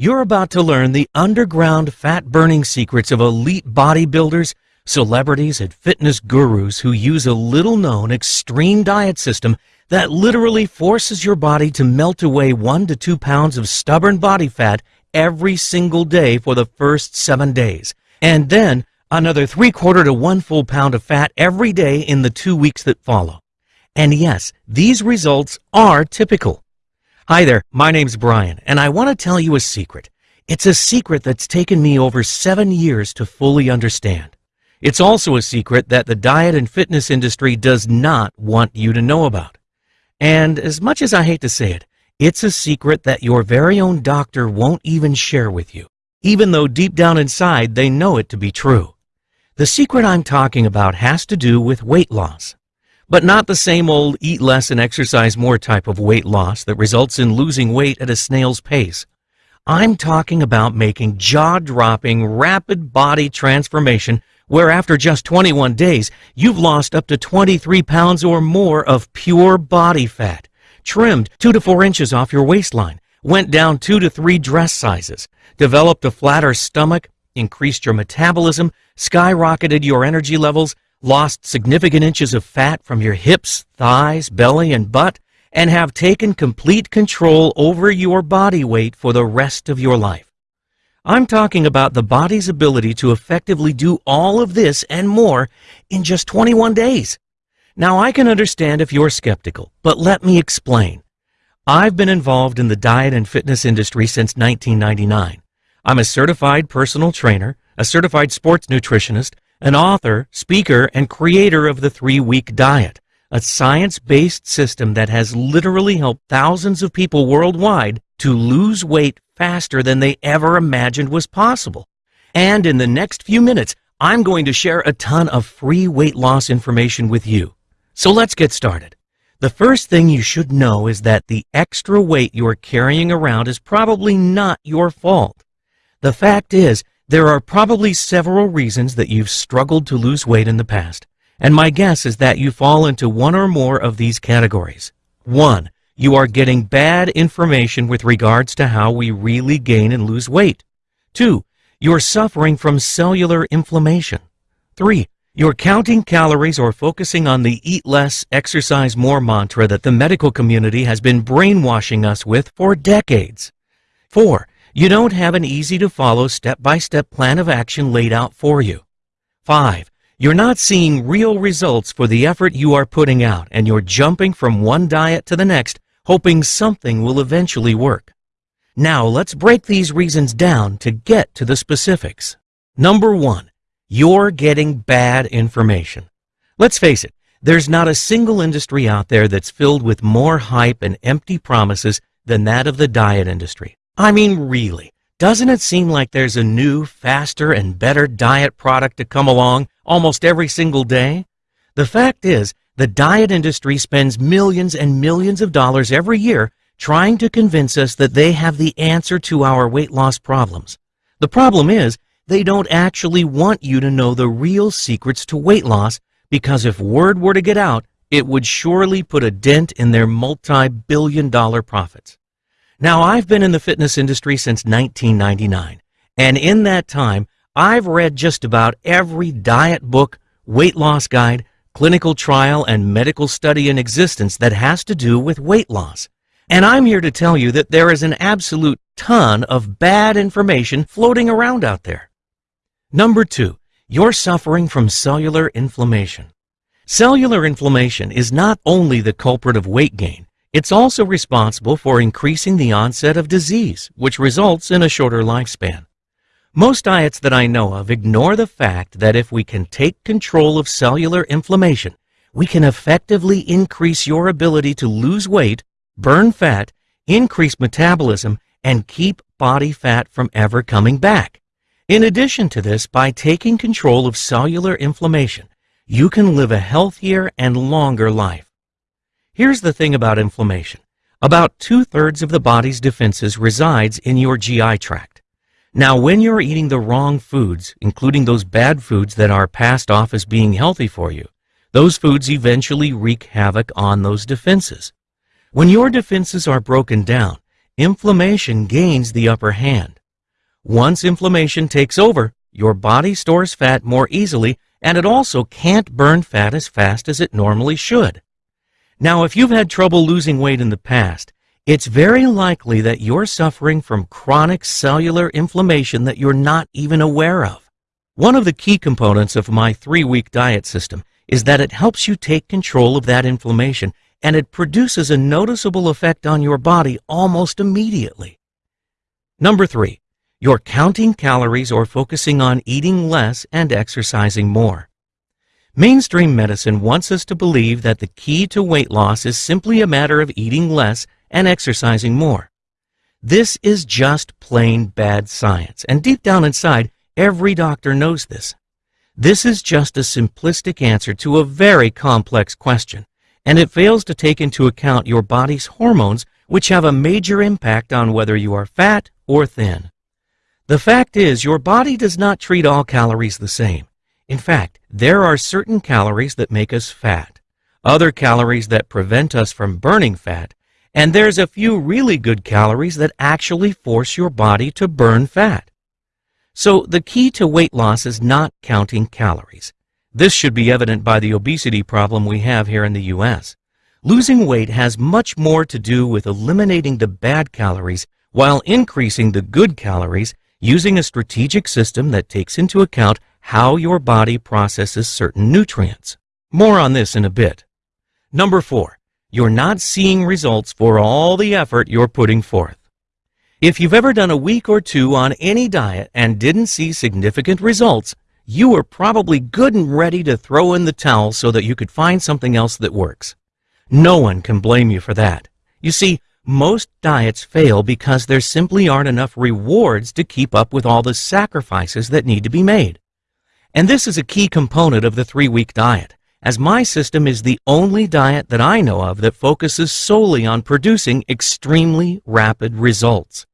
You're about to learn the underground fat burning secrets of elite bodybuilders, celebrities, and fitness gurus who use a little known extreme diet system that literally forces your body to melt away one to two pounds of stubborn body fat every single day for the first seven days. And then another three quarter to one full pound of fat every day in the two weeks that follow. And yes, these results are typical. Hi there, my name's Brian, and I want to tell you a secret. It's a secret that's taken me over seven years to fully understand. It's also a secret that the diet and fitness industry does not want you to know about. And as much as I hate to say it, it's a secret that your very own doctor won't even share with you, even though deep down inside they know it to be true. The secret I'm talking about has to do with weight loss. But not the same old eat less and exercise more type of weight loss that results in losing weight at a snail's pace. I'm talking about making jaw-dropping, rapid body transformation where after just 21 days, you've lost up to 23 pounds or more of pure body fat trimmed two to four inches off your waistline, went down two to three dress sizes, developed a flatter stomach, increased your metabolism, skyrocketed your energy levels, lost significant inches of fat from your hips, thighs, belly, and butt, and have taken complete control over your body weight for the rest of your life. I'm talking about the body's ability to effectively do all of this and more in just 21 days. Now, I can understand if you're skeptical, but let me explain. I've been involved in the diet and fitness industry since 1999. I'm a certified personal trainer, a certified sports nutritionist, an author, speaker, and creator of the three-week diet, a science-based system that has literally helped thousands of people worldwide to lose weight faster than they ever imagined was possible. And in the next few minutes, I'm going to share a ton of free weight loss information with you. So let's get started. The first thing you should know is that the extra weight you're carrying around is probably not your fault. The fact is, there are probably several reasons that you've struggled to lose weight in the past, and my guess is that you fall into one or more of these categories. One, you are getting bad information with regards to how we really gain and lose weight. Two, you're suffering from cellular inflammation. Three, you're counting calories or focusing on the eat less, exercise more mantra that the medical community has been brainwashing us with for decades. Four, you don't have an easy to follow step-by-step plan of action laid out for you. Five, you're not seeing real results for the effort you are putting out and you're jumping from one diet to the next, hoping something will eventually work. Now let's break these reasons down to get to the specifics. Number one, you're getting bad information. Let's face it, there's not a single industry out there that's filled with more hype and empty promises than that of the diet industry. I mean, really, doesn't it seem like there's a new, faster, and better diet product to come along almost every single day? The fact is, the diet industry spends millions and millions of dollars every year trying to convince us that they have the answer to our weight loss problems. The problem is, they don't actually want you to know the real secrets to weight loss because if word were to get out, it would surely put a dent in their multi-billion dollar profits. Now, I've been in the fitness industry since 1999, and in that time, I've read just about every diet book, weight loss guide, clinical trial, and medical study in existence that has to do with weight loss. And I'm here to tell you that there is an absolute ton of bad information floating around out there. Number two, you're suffering from cellular inflammation. Cellular inflammation is not only the culprit of weight gain, it's also responsible for increasing the onset of disease, which results in a shorter lifespan. Most diets that I know of ignore the fact that if we can take control of cellular inflammation, we can effectively increase your ability to lose weight, burn fat, increase metabolism, and keep body fat from ever coming back. In addition to this, by taking control of cellular inflammation, you can live a healthier and longer life. Here's the thing about inflammation. About two-thirds of the body's defenses resides in your GI tract. Now, when you're eating the wrong foods, including those bad foods that are passed off as being healthy for you, those foods eventually wreak havoc on those defenses. When your defenses are broken down, inflammation gains the upper hand. Once inflammation takes over, your body stores fat more easily and it also can't burn fat as fast as it normally should. Now, if you've had trouble losing weight in the past, it's very likely that you're suffering from chronic cellular inflammation that you're not even aware of. One of the key components of my three-week diet system is that it helps you take control of that inflammation and it produces a noticeable effect on your body almost immediately. Number three, you're counting calories or focusing on eating less and exercising more. Mainstream medicine wants us to believe that the key to weight loss is simply a matter of eating less and exercising more. This is just plain bad science, and deep down inside, every doctor knows this. This is just a simplistic answer to a very complex question, and it fails to take into account your body's hormones, which have a major impact on whether you are fat or thin. The fact is, your body does not treat all calories the same. In fact, there are certain calories that make us fat, other calories that prevent us from burning fat, and there's a few really good calories that actually force your body to burn fat. So the key to weight loss is not counting calories. This should be evident by the obesity problem we have here in the U.S. Losing weight has much more to do with eliminating the bad calories while increasing the good calories using a strategic system that takes into account how your body processes certain nutrients. More on this in a bit. Number four, you're not seeing results for all the effort you're putting forth. If you've ever done a week or two on any diet and didn't see significant results, you were probably good and ready to throw in the towel so that you could find something else that works. No one can blame you for that. You see, most diets fail because there simply aren't enough rewards to keep up with all the sacrifices that need to be made. And this is a key component of the three-week diet, as my system is the only diet that I know of that focuses solely on producing extremely rapid results.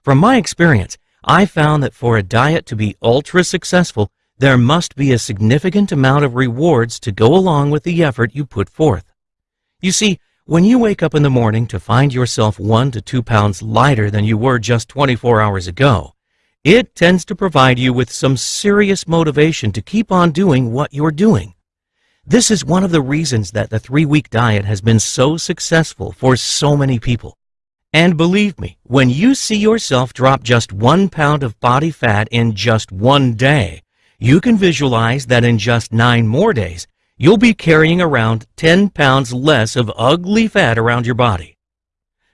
From my experience, I found that for a diet to be ultra successful, there must be a significant amount of rewards to go along with the effort you put forth. You see, when you wake up in the morning to find yourself one to two pounds lighter than you were just 24 hours ago, it tends to provide you with some serious motivation to keep on doing what you're doing. This is one of the reasons that the three-week diet has been so successful for so many people. And believe me, when you see yourself drop just one pound of body fat in just one day, you can visualize that in just nine more days, you'll be carrying around 10 pounds less of ugly fat around your body.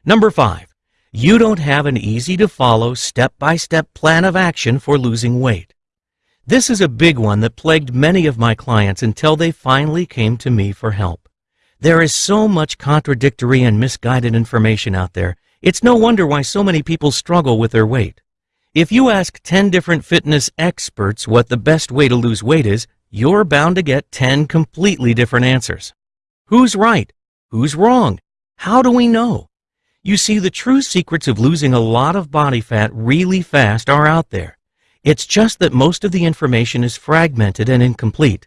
Number five, you don't have an easy-to-follow step-by-step plan of action for losing weight. This is a big one that plagued many of my clients until they finally came to me for help. There is so much contradictory and misguided information out there, it's no wonder why so many people struggle with their weight. If you ask 10 different fitness experts what the best way to lose weight is, you're bound to get 10 completely different answers. Who's right? Who's wrong? How do we know? You see, the true secrets of losing a lot of body fat really fast are out there. It's just that most of the information is fragmented and incomplete.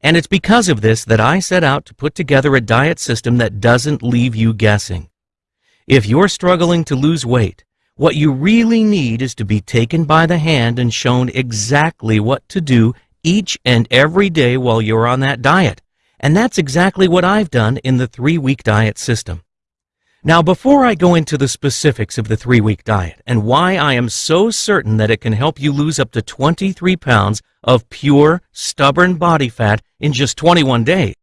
And it's because of this that I set out to put together a diet system that doesn't leave you guessing. If you're struggling to lose weight, what you really need is to be taken by the hand and shown exactly what to do each and every day while you're on that diet. And that's exactly what I've done in the three-week diet system. Now, before I go into the specifics of the three-week diet and why I am so certain that it can help you lose up to 23 pounds of pure, stubborn body fat in just 21 days,